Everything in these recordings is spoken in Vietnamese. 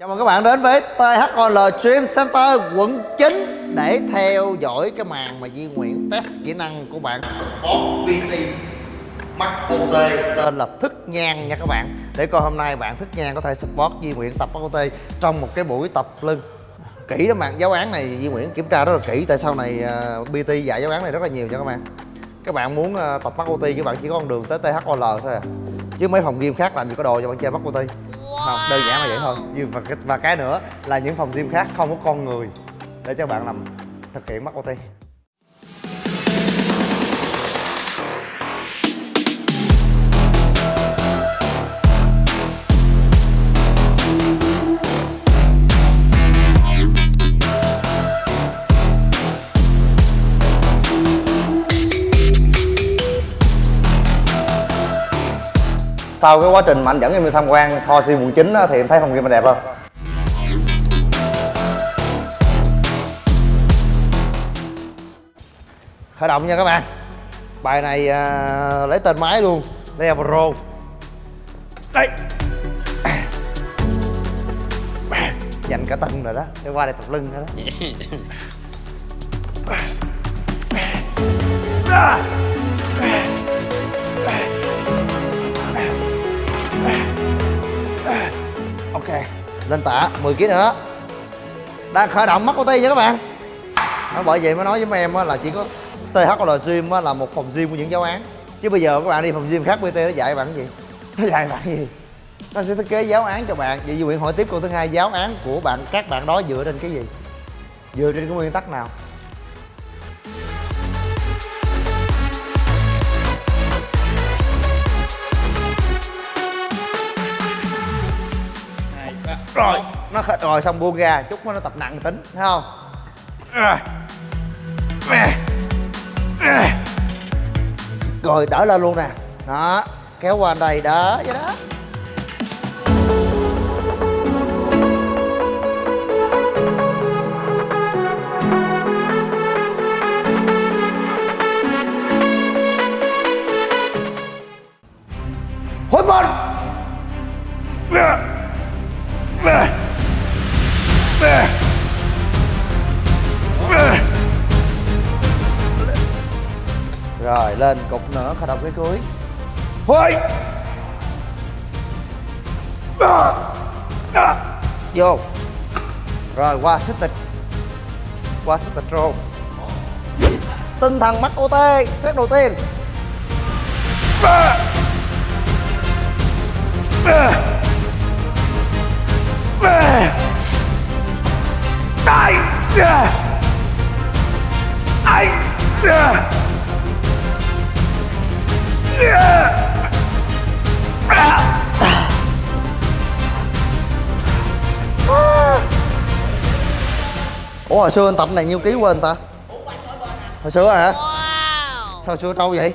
Chào mừng các bạn đến với THOL Stream Center quận 9 để theo dõi cái màn mà Di Nguyễn test kỹ năng của bạn. Sport PT Mắt OT tên là Thức Nhan nha các bạn. Để coi hôm nay bạn Thức Nhan có thể support Di Nguyễn tập mắt OT trong một cái buổi tập lưng. Kỹ lắm bạn giáo án này Di Nguyễn kiểm tra rất là kỹ tại sau này uh, PT dạy giáo án này rất là nhiều nha các bạn. Các bạn muốn uh, tập mắt OT các bạn chỉ có con đường tới THOL thôi à. Chứ mấy phòng gym khác làm gì có đồ cho bạn chơi mắt OT không? Đơn giản là vậy thôi. Nhưng và, cái- và cái nữa là những phòng gym khác không có con người để cho bạn làm thực hiện mắt OT. Sau cái quá trình mà anh dẫn em đi tham quan Kho Si quận 9 thì em thấy phòng gym mình đẹp không? Khởi động nha các bạn. Bài này à, lấy tên máy luôn Đây là Pro. Đây. Dành cả tân rồi đó Để qua đây tập lưng thôi đó. Ok Lên tạ 10 kg nữa. Đang khởi động mắt của ti nha các bạn. Đó, Bởi vậy mới nói với mấy em là chỉ có THL Gym là một phòng gym của những giáo án. Chứ bây giờ các bạn đi phòng gym khác bt nó dạy bạn cái gì? Nó dạy bạn cái gì? Nó sẽ thiết kế giáo án cho bạn. Vậy Duy Nguyễn hỏi tiếp câu thứ hai Giáo án của bạn các bạn đó dựa trên cái gì? Dựa trên cái nguyên tắc nào? Nó khởi- rồi, xong buông ra, chút nó tập nặng tính, thấy không? Rồi, đỡ lên luôn nè. Đó, kéo qua đây đó vậy đó. Rồi lên, cục nữa khởi động cái cuối hối vô. Rồi, qua sức tịch. Qua sức tịch rồi. Tinh thần mắt OT Xét đầu tiên ủa hồi xưa anh tập này nhiêu ký quên ta? Hồi xưa hả? Sao hồi xưa trâu vậy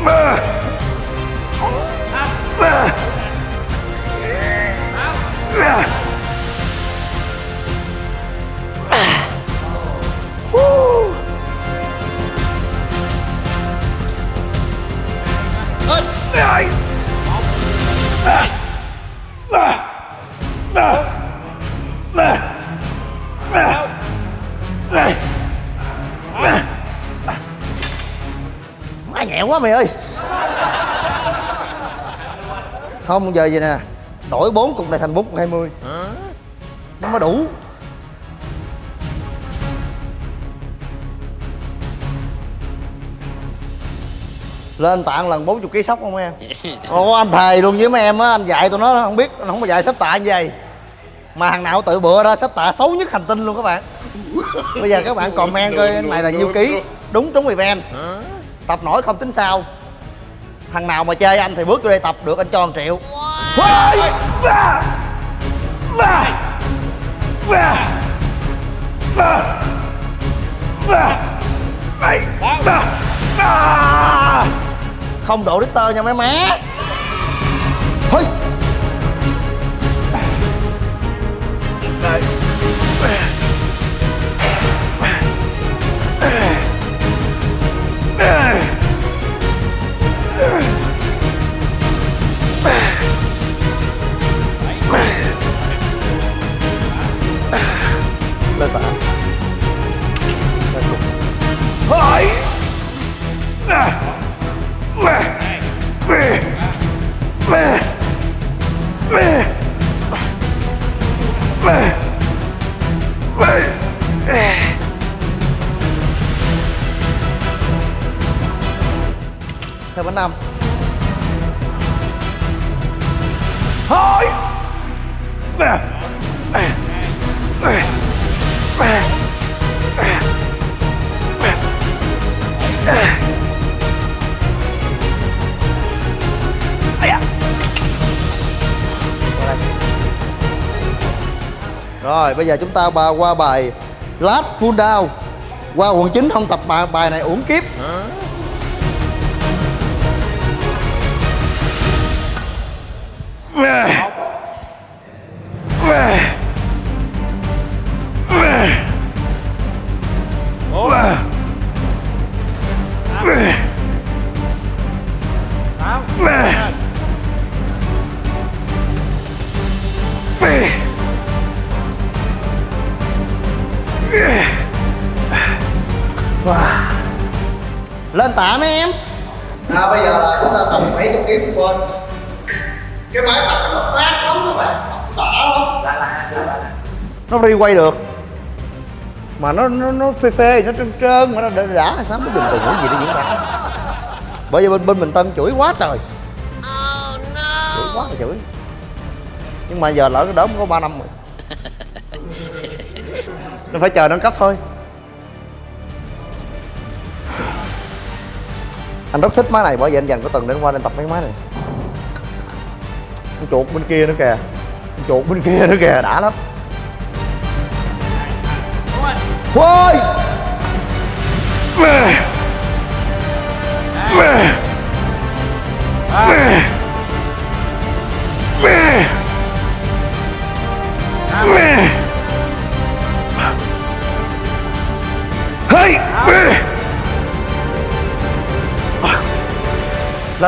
Ah! Nhẹ quá mày ơi. Không giờ vậy nè đổi bốn cục này thành bốn cục hai mươi. Nó mới đủ. Lên tạng lần 40 kg sóc không em? Ồ anh thề luôn với mấy em á anh dạy tụi nó không biết anh không có dạy sắp tạ như vậy. Mà thằng nào tự bựa ra sắp tạ xấu nhất hành tinh luôn các bạn. Bây giờ các bạn comment coi này là nhiêu ký? Đúng trúng event tập nổi không tính sao. Thằng nào mà chơi anh thì bước vô đây tập được anh cho 1 triệu. Không độ Richter nha mấy má. Hơi! Theo bánh năm thôi! Rồi bây giờ chúng ta bà qua bài Last Full Down. Qua quận 9 không tập bài, bài này uổng kiếp. Lên à, Bây giờ là chúng ta tập 70 kg bên Cái máy tập nó phát lắm các bạn. Tập đã lắm. Nó đi quay được. Mà nó nó, nó phê phê, nó trơn trơn Mà nó đã, đã sáng mới dùng từ ngữ gì để diễn tả Bởi vì bên bên mình Tân chửi quá trời. Chửi quá là chửi. Nhưng mà giờ lỡ cái đốm có 3 năm rồi. Nó phải chờ nâng cấp thôi anh rất thích máy này bởi vì anh dành có tuần đến qua nên tập mấy máy này con chuột bên kia nữa kìa con chuột bên kia nữa kìa đã lắm Ôi! Mẹ! Mẹ! Mẹ!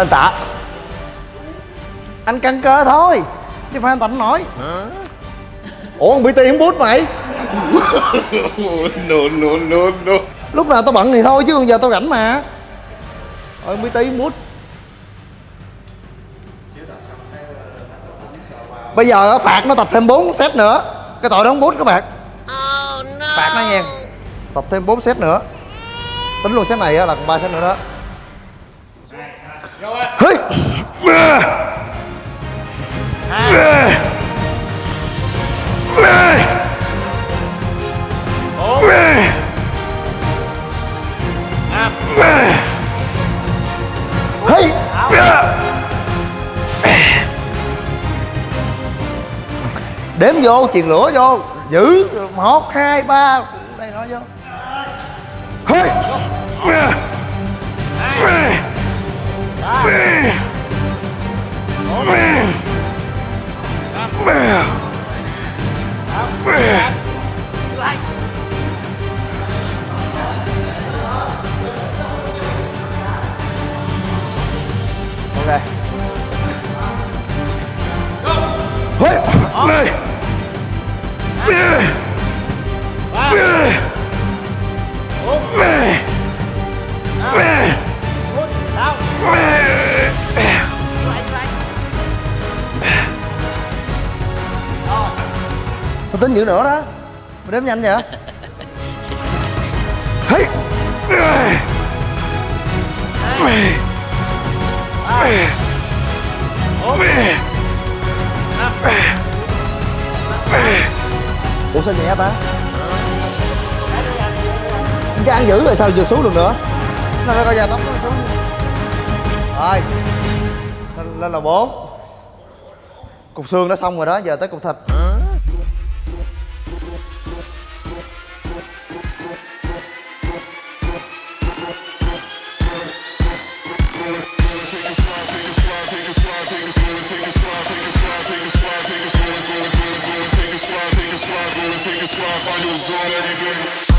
Lên tạ. Anh căng cơ thôi chứ phải anh tập nổi. Ủa con bt không bút mày. No no no no. Lúc nào tao bận thì thôi chứ còn giờ tao rảnh mà. Ôi bt không bút. Bây giờ phạt nó tập thêm 4 set nữa. Cái tội đó không bút các bạn. Phạt nó nha. Tập thêm 4 set nữa. Tính luôn set này á là còn 3 set nữa đó Hey! ba Đếm vô, chuyền lửa vô. Giữ một hai ba. Đây nói vô. Hey! Ok. Hỡi! Này! Tôi tính dữ nữa đó. Mày đếm nhanh vậy? Hey! Hey! ủa sao nhẹ ta? Cái ăn dữ rồi sao vượt xuống được nữa? Nó phải coi da tóc nó xuống. Rồi. Lên, là bốn. Cục xương đã xong rồi đó giờ tới cục thịt. Gotta take a slide, find your zone every day.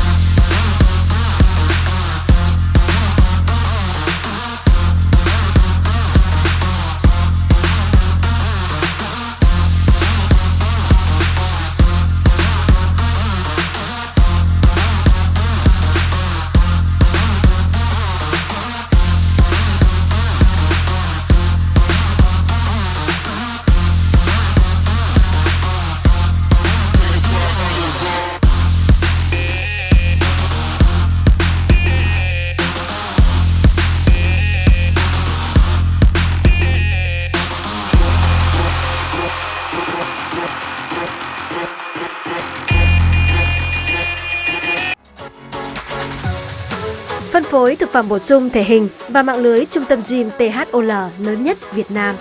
Phối thực phẩm bổ sung thể hình và mạng lưới trung tâm gym THOL lớn nhất Việt Nam.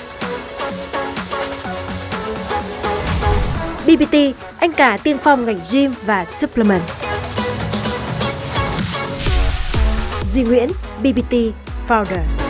BBT, anh cả tiên phong ngành gym và supplement. Duy Nguyễn, BBT Founder.